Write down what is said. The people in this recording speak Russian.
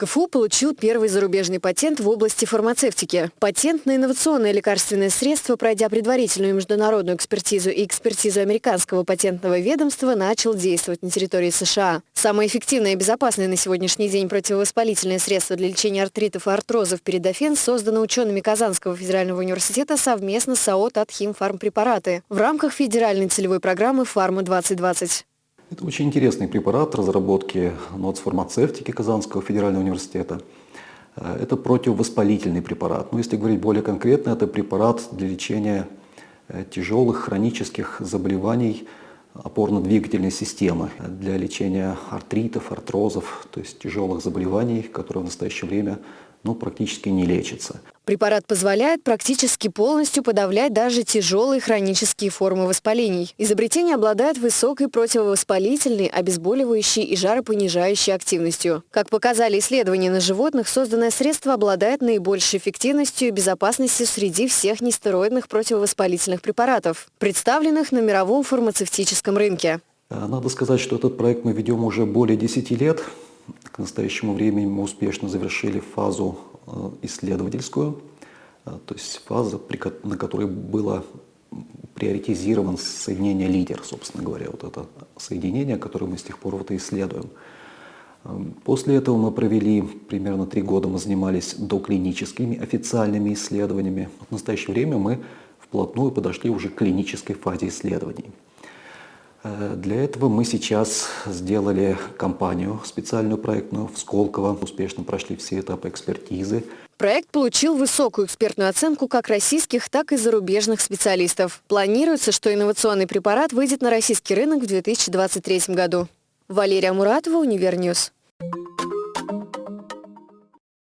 КФУ получил первый зарубежный патент в области фармацевтики. Патент на инновационное лекарственное средство, пройдя предварительную международную экспертизу и экспертизу американского патентного ведомства, начал действовать на территории США. Самое эффективное и безопасное на сегодняшний день противовоспалительное средство для лечения артритов и артрозов передофен создано учеными Казанского федерального университета совместно с АО «Татхим Фармпрепараты» в рамках федеральной целевой программы «Фарма-2020». Это очень интересный препарат разработки НОЦ фармацевтики Казанского федерального университета. Э, это противовоспалительный препарат. Но если говорить более конкретно, это препарат для лечения э, тяжелых хронических заболеваний опорно-двигательной системы, для лечения артритов, артрозов, то есть тяжелых заболеваний, которые в настоящее время ну, практически не лечатся. Препарат позволяет практически полностью подавлять даже тяжелые хронические формы воспалений. Изобретение обладает высокой противовоспалительной, обезболивающей и жаропонижающей активностью. Как показали исследования на животных, созданное средство обладает наибольшей эффективностью и безопасностью среди всех нестероидных противовоспалительных препаратов, представленных на мировом фармацевтическом рынке. Э, надо сказать, что этот проект мы ведем уже более 10 лет. К настоящему времени мы успешно завершили фазу Э, исследовательскую, э, то есть фаза, на которой было приоритизирован соединение лидер, собственно говоря, вот это соединение, которое мы с тех пор вот и исследуем. Эм, после этого мы провели примерно три года, мы занимались доклиническими официальными исследованиями. В настоящее время мы вплотную подошли уже к клинической фазе исследований. Э, для этого мы сейчас сделали кампанию специальную проектную в Сколково. Успешно прошли все этапы экспертизы. Проект получил высокую экспертную оценку как российских, так и зарубежных специалистов. Планируется, что инновационный препарат выйдет на российский рынок в 2023 году. Валерия Муратова, Univer News.